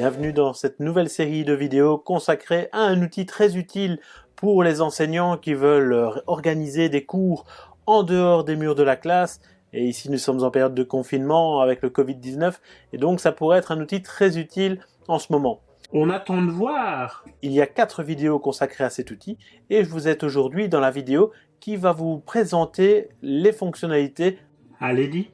Bienvenue dans cette nouvelle série de vidéos consacrée à un outil très utile pour les enseignants qui veulent organiser des cours en dehors des murs de la classe. Et ici, nous sommes en période de confinement avec le Covid-19 et donc ça pourrait être un outil très utile en ce moment. On attend de voir Il y a quatre vidéos consacrées à cet outil et je vous êtes aujourd'hui dans la vidéo qui va vous présenter les fonctionnalités. Allez,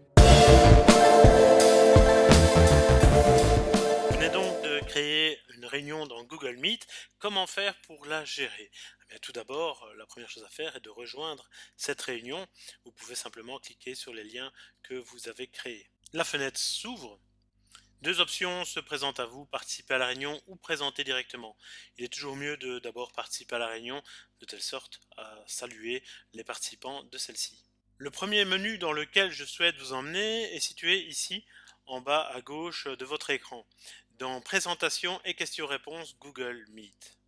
réunion dans Google Meet, comment faire pour la gérer? Eh Tout d'abord, euh, la première chose à faire est de rejoindre cette réunion. Vous pouvez simplement cliquer sur les liens que vous avez créés. La fenêtre s'ouvre. Deux options se présentent à vous, participer à la réunion ou présenter directement. Il est toujours mieux de d'abord participer à la réunion, de telle sorte à saluer les participants de celle-ci. Le premier menu dans lequel je souhaite vous emmener est situé ici en bas à gauche de votre écran dans Présentation et questions-réponses Google Meet.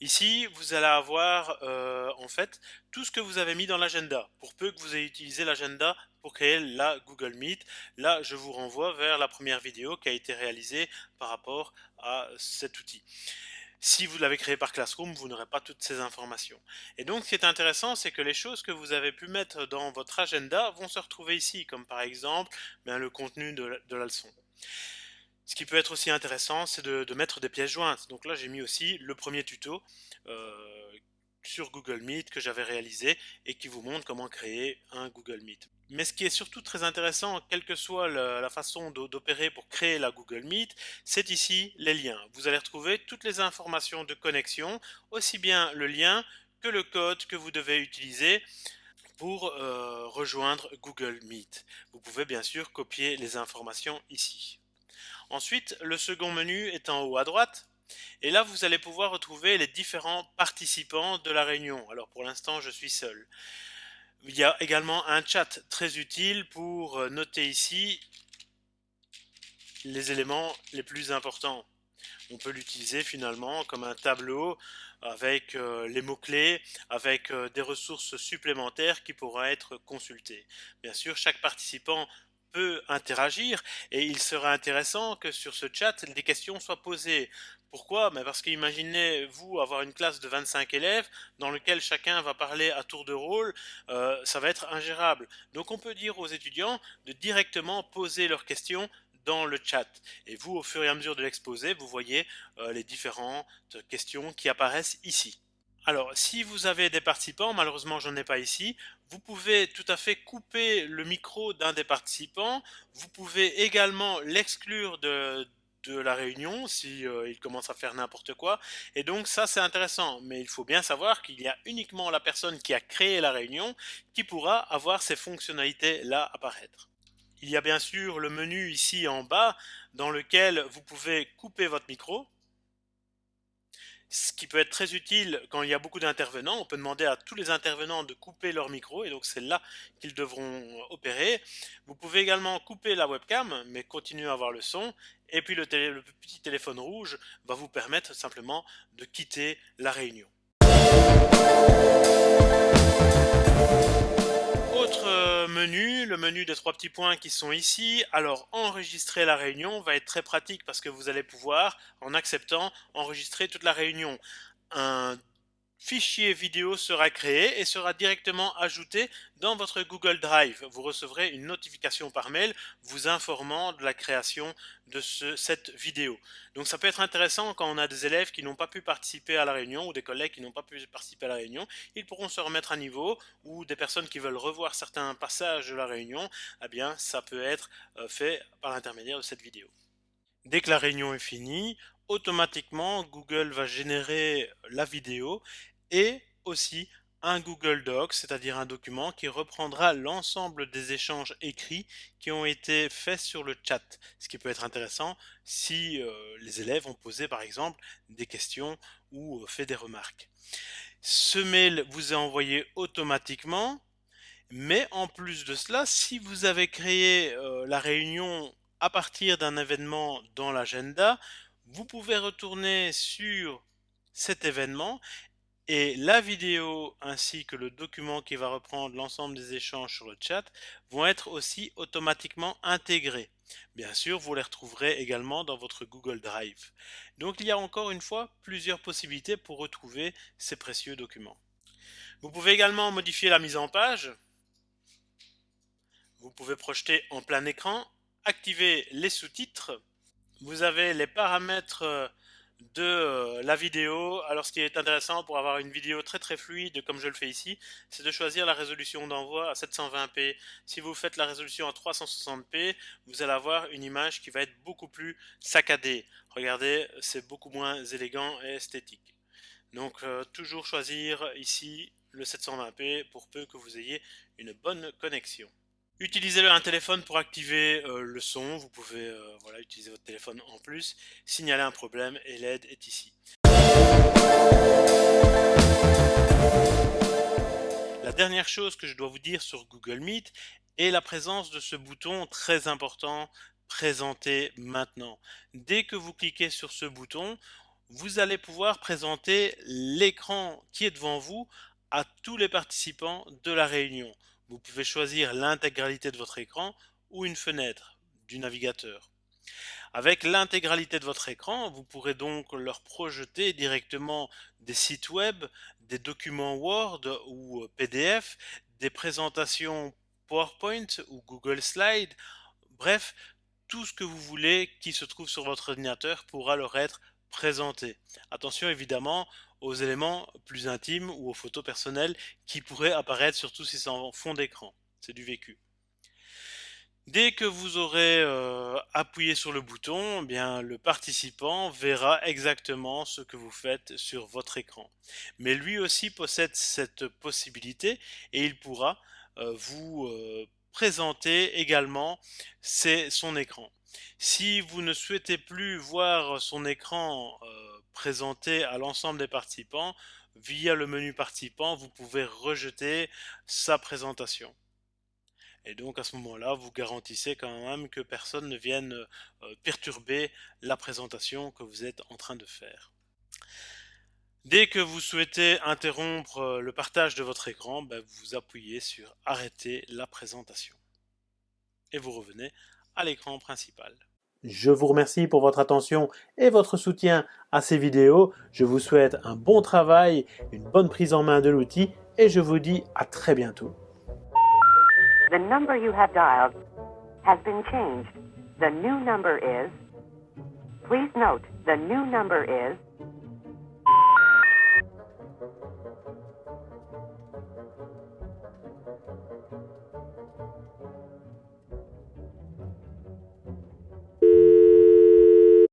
Ici, vous allez avoir euh, en fait tout ce que vous avez mis dans l'agenda. Pour peu que vous ayez utilisé l'agenda pour créer la Google Meet, là je vous renvoie vers la première vidéo qui a été réalisée par rapport à cet outil. Si vous l'avez créé par Classroom, vous n'aurez pas toutes ces informations. Et donc ce qui est intéressant, c'est que les choses que vous avez pu mettre dans votre agenda vont se retrouver ici, comme par exemple ben, le contenu de la leçon. Ce qui peut être aussi intéressant, c'est de, mettre des pièces jointes. Donc là, j'ai mis aussi le premier tuto euh, sur Google Meet que j'avais réalisé et qui vous montre comment créer un Google Meet. Mais ce qui est surtout très intéressant, quelle que soit la, façon d'opérer pour créer la Google Meet, c'est ici les liens. Vous allez retrouver toutes les informations de connexion, aussi bien le lien que le code que vous devez utiliser pour euh, rejoindre Google Meet. Vous pouvez bien sûr copier les informations ici. Ensuite, le second menu est en haut à droite. Et là, vous allez pouvoir retrouver les différents participants de la réunion. Alors pour l'instant, je suis seul. Il y a également un chat très utile pour euh, noter ici les éléments les plus importants. On peut l'utiliser finalement comme un tableau avec euh, les mots-clés, avec euh, des ressources supplémentaires qui pourront être consultées. Bien sûr, chaque participant peut interagir et il serait intéressant que sur ce chat des questions soient posées. Pourquoi? Mais Parce qu'imaginez vous avoir une classe de 25 élèves dans lequel chacun va parler à tour de rôle, euh, ça va être ingérable. Donc on peut dire aux étudiants de directement poser leurs questions dans le chat. Et vous, au fur et à mesure de l'exposé, vous voyez euh, les différentes questions qui apparaissent ici. Alors, si vous avez des participants, malheureusement j'en ai pas ici, vous pouvez tout à fait couper le micro d'un des participants. Vous pouvez également l'exclure de, la réunion si euh, il commence à faire n'importe quoi. Et donc ça c'est intéressant, mais il faut bien savoir qu'il y a uniquement la personne qui a créé la réunion qui pourra avoir ces fonctionnalités là apparaître. Il y a bien sûr le menu ici en bas dans lequel vous pouvez couper votre micro ce qui peut être très utile quand il y a beaucoup d'intervenants. On peut demander à tous les intervenants de couper leur micro et donc c'est là qu'ils devront opérer. Vous pouvez également couper la webcam mais continuer à avoir le son. Et puis le, le petit téléphone rouge va vous permettre simplement de quitter la réunion. Menu, le menu des trois petits points qui sont ici. Alors enregistrer la réunion va être très pratique parce que vous allez pouvoir, en acceptant, enregistrer toute la réunion. Un fichier vidéo sera créé et sera directement ajouté dans votre Google Drive. Vous recevrez une notification par mail vous informant de la création de cette vidéo. Donc ça peut être intéressant quand on a des élèves qui n'ont pas pu participer à la réunion ou des collègues qui n'ont pas pu participer à la réunion. Ils pourront se remettre à niveau ou des personnes qui veulent revoir certains passages de la réunion. Eh bien, ça peut être euh, fait par l'intermédiaire de cette vidéo. Dès que la réunion est finie, automatiquement Google va générer la vidéo et aussi un Google Docs, c'est-à-dire un document qui reprendra l'ensemble des échanges écrits qui ont été faits sur le chat. Ce qui peut être intéressant si euh, les élèves ont posé par exemple des questions ou euh, fait des remarques. Ce mail vous est envoyé automatiquement, mais en plus de cela, si vous avez créé euh, la réunion à partir d'un événement dans l'agenda, vous pouvez retourner sur cet événement et la vidéo ainsi que le document qui va reprendre l'ensemble des échanges sur le chat vont être aussi automatiquement intégrés. Bien sûr, vous les retrouverez également dans votre Google Drive. Donc il y a encore une fois plusieurs possibilités pour retrouver ces précieux documents. Vous pouvez également modifier la mise en page. Vous pouvez projeter en plein écran, activer les sous-titres. Vous avez les paramètres euh, de euh, la vidéo. Alors ce qui est intéressant pour avoir une vidéo très très fluide comme je le fais ici, c'est de choisir la résolution d'envoi à 720p. Si vous faites la résolution à 360p, vous allez avoir une image qui va être beaucoup plus saccadée. Regardez, c'est beaucoup moins élégant et esthétique. Donc euh, toujours choisir ici le 720p pour peu que vous ayez une bonne connexion. Utilisez un téléphone pour activer euh, le son. Vous pouvez euh, voilà, utiliser votre téléphone en plus. Signaler un problème et l'aide est ici. La dernière chose que je dois vous dire sur Google Meet est la présence de ce bouton très important Présenter maintenant. Dès que vous cliquez sur ce bouton, vous allez pouvoir présenter l'écran qui est devant vous à tous les participants de la réunion. Vous pouvez choisir l'intégralité de votre écran ou une fenêtre du navigateur. Avec l'intégralité de votre écran, vous pourrez donc leur projeter directement des sites web, des documents Word ou PDF, des présentations PowerPoint ou Google Slide, bref, tout ce que vous voulez qui se trouve sur votre ordinateur pourra leur être présenté. Attention évidemment, aux éléments plus intimes ou aux photos personnelles qui pourraient apparaître surtout si c'est en fond d'écran. C'est du vécu. Dès que vous aurez euh, appuyé sur le bouton, eh le participant verra exactement ce que vous faites sur votre écran. Mais lui aussi possède cette possibilité et il pourra euh, vous euh, présenter également son écran. Si vous ne souhaitez plus voir son écran présenté à l'ensemble des participants, via le menu participant, vous pouvez rejeter sa présentation. Et donc à ce moment-là, vous garantissez quand même que personne ne vienne euh, perturber la présentation que vous êtes en train de faire. Dès que vous souhaitez interrompre euh, le partage de votre écran, ben, vous appuyez sur arrêter la présentation. Et vous revenez à l'écran principal. Je vous remercie pour votre attention et votre soutien à ces vidéos. Je vous souhaite un bon travail, une bonne prise en main de l'outil et je vous dis à très bientôt. The number you have dialed has been changed. The new number is... Please note, the new number is